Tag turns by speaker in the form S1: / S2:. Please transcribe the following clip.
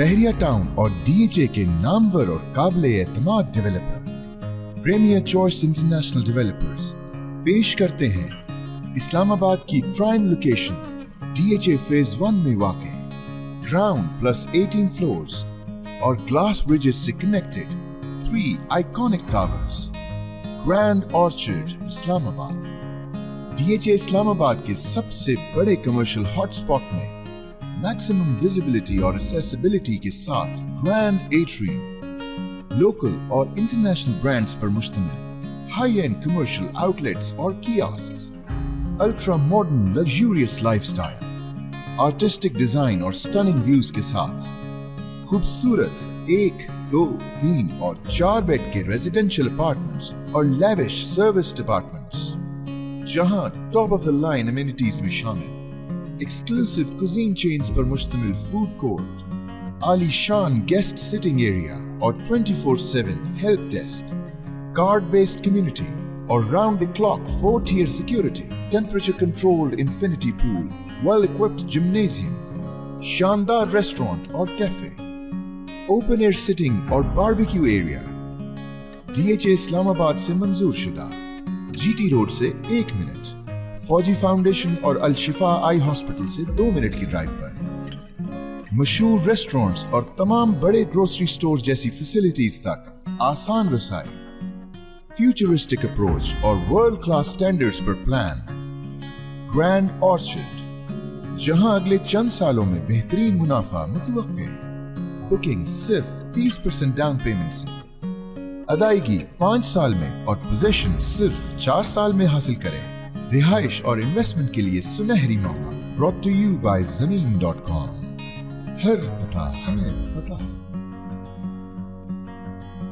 S1: बहरिया town और DHA के नामवर और काबिल एतमाद developer premier choice international developers पेश करते हैं इस्लामाबाद की prime location DHA phase one में वाक़ ग्राउंड प्लस 18 फ्लोर्स और ग्लास ब्रिजेस से connected three iconic towers grand orchard Islamabad. DHA Islamabad के सबसे बड़े कमर्शियल हॉटस्पॉट में मैक्सिमम विजिबिलिटी और एसेसिबिलिटी के साथ ग्रैंड एट्रियम लोकल और इंटरनेशनल ब्रांड्स पर मुश्तमिल हाई एंड कमर्शियल आउटलेट्स और kiosk ultra modern luxurious lifestyle artistic design और स्टनिंग व्यूज़ के साथ, खूबसूरत एक, दो, तीन और चार बेड के रेजिडेंशियल अपार्टमेंट्स और लेविश सर्विस डिपार्टमेंट्स जहाँ top of the line amenities में शामिल। exclusive cuisine chains per Mushtamil food court, Ali Shan guest sitting area or 24-7 help desk, card-based community or round-the-clock four-tier security, temperature-controlled infinity pool, well-equipped gymnasium, Shandar restaurant or cafe, open-air sitting or barbecue area, DHA Islamabad se manzoor shuda, GT Road se 1 minute, Fauji foundation और अल शिफा eye hospital से दो minute की drive पर। मशहूर restaurants और तमाम बड़े grocery store जैसी फैसिलिटीज़ तक आसान रसाई फ्यूचरिस्टिक अप्रोच और वर्ल्ड क्लास स्टैंडर्ड्स पर प्लान ग्रैंड ऑर्चर्ड जहाँ अगले चंद सालों में बेहतरीन मुनाफा मुतव बुकिंग सिर्फ़ 30 परसेंट डाउन पेमेंट से। अदायगी पाँच साल में और पोजेशन सिर्फ़ चार साल में हासिल करें। रिहाइश और इन्वेस्टमेंट के लिए सुनहरी मौका brought to you by Zameen dot com हर पता, हमें पता